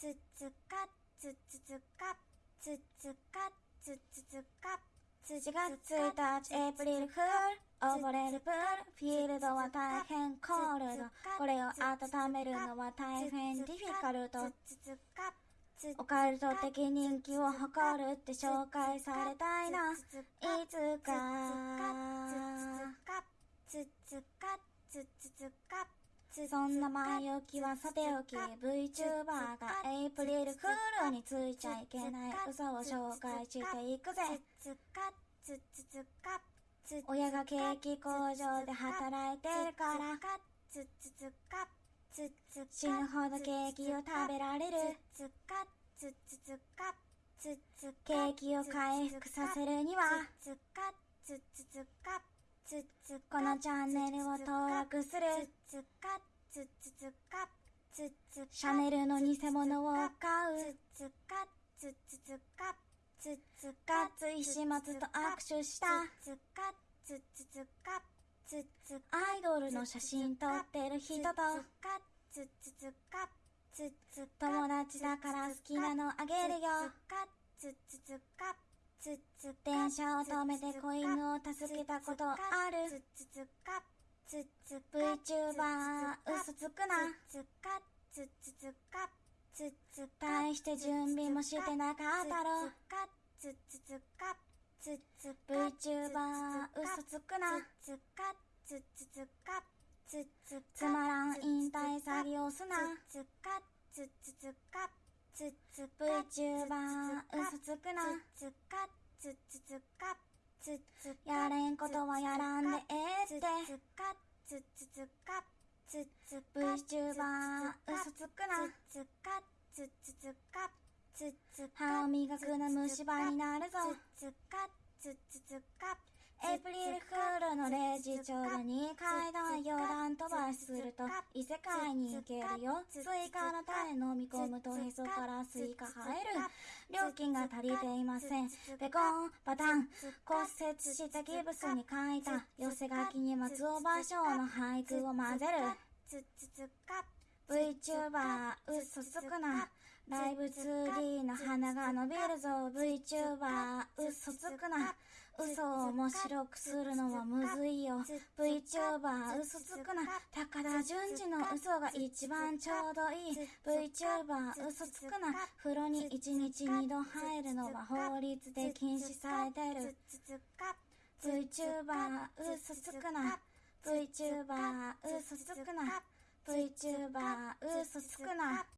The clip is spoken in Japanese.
つつかつつつかつつかつつつか4月1日エイプリルフール溺れるプールフィールドは大変コールドこれを温めるのは大変ディフィカルトつつかつオカルト的人気を誇るって紹介されたいないつかつつかつつつかそんな前置きはさておき VTuber がエイプリルフールについちゃいけない。嘘を紹介していくぜ。親がケーキ工場で働いてるから死ぬほどケーキを食べられるケーキを回復させるにはつつこのチャンネルを登録するつつかつつつかつつシャネルの偽物を買うつつかつつつかつつガッツ石松と握手したつつかつつつかつつアイドルの写真撮ってる人とかつつつかつつ友達だから好きなのあげるよかつつつかつつ電車を止めて子犬を助けたことある。つつつかつつ VTuber 嘘つくな。つかつつつかつつ大して準備もしてなかったろ。つつつかつつ VTuber 嘘つくな。つかつつつかつつつまらん引退詐欺をすな。つかつつつかつつ VTuber 嘘つくなつかつつつかつつやれんことはやらんで。ええってつつかつつつかつつ VTuber 嘘つくなつつかつつつかつつ歯を磨くな虫歯になるぞつかつつつかエイプリルフールの0時ちょうどに階段余談飛ばしすると異世界に行けるよ。スイカの種飲み込むとへそからスイカ生える。料金が足りていません。ペコンパタン。骨折したギブスに書いた。寄せ書きに松尾芭蕉の俳句を混ぜる。VTuber 嘘つくなライブ 2D の鼻が伸びるぞ VTuber 嘘つくな。嘘を面白くするのはむずいよ。VTuber 嘘つくな。高田純次の嘘が一番ちょうどいい。VTuber 嘘つくな。風呂に1日2度入るのは法律で禁止されてる。VTuber 嘘つくな。VTuber 嘘つくな。VTuber 嘘つくな。